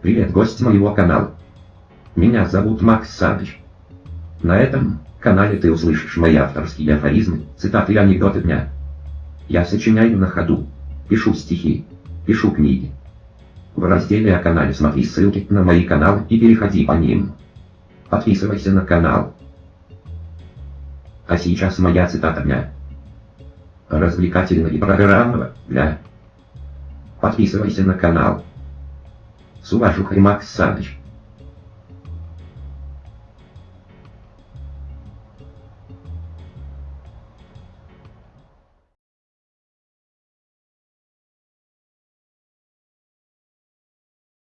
Привет, гость моего канала. Меня зовут Макс Саныч. На этом канале ты услышишь мои авторские афоризмы, цитаты и анекдоты дня. Я сочиняю на ходу, пишу стихи, пишу книги. В разделе о канале смотри ссылки на мои каналы и переходи по ним. Подписывайся на канал. А сейчас моя цитата дня. Развлекательного и программного для. Подписывайся на канал. С уважухой Макс Саныч.